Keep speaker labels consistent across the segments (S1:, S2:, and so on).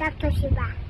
S1: Takoshiba.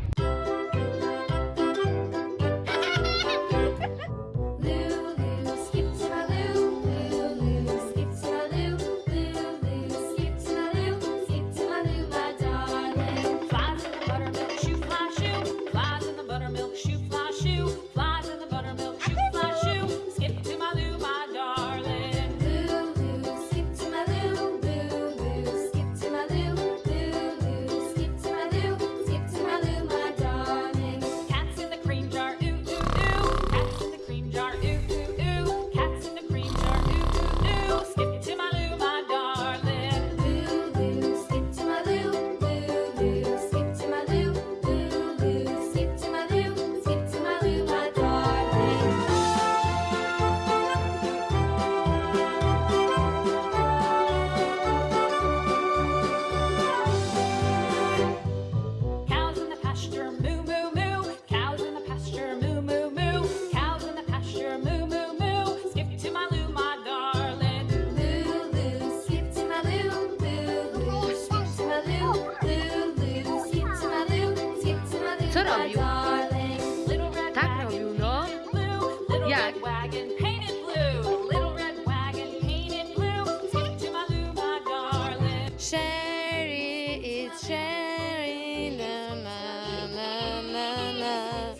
S2: Sherry it's Sherry, na na na na na.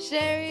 S2: Sherry.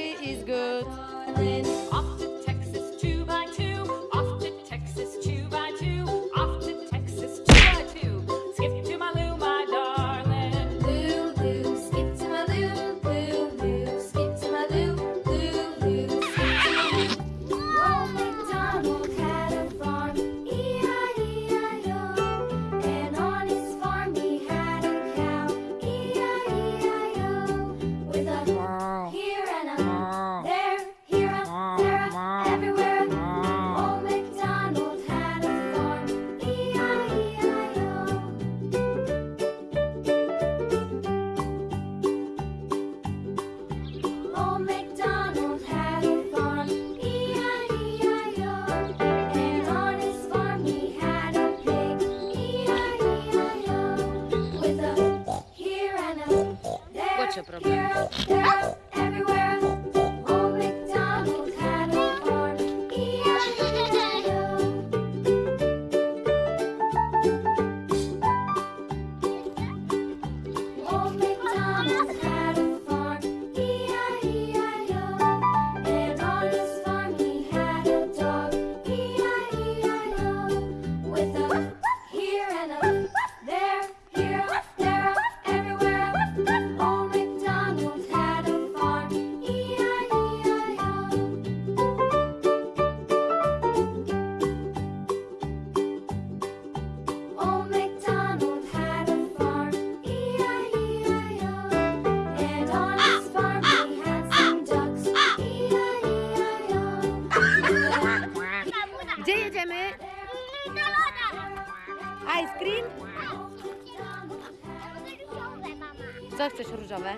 S2: Co chcesz różowe?